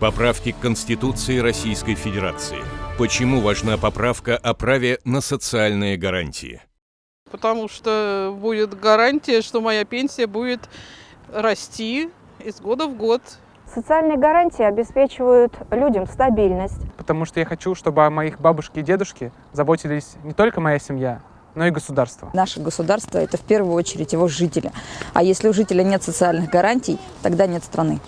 Поправки к Конституции Российской Федерации. Почему важна поправка о праве на социальные гарантии? Потому что будет гарантия, что моя пенсия будет расти из года в год. Социальные гарантии обеспечивают людям стабильность. Потому что я хочу, чтобы о моих бабушке и дедушке заботились не только моя семья, но и государство. Наше государство – это в первую очередь его жители. А если у жителя нет социальных гарантий, тогда нет страны.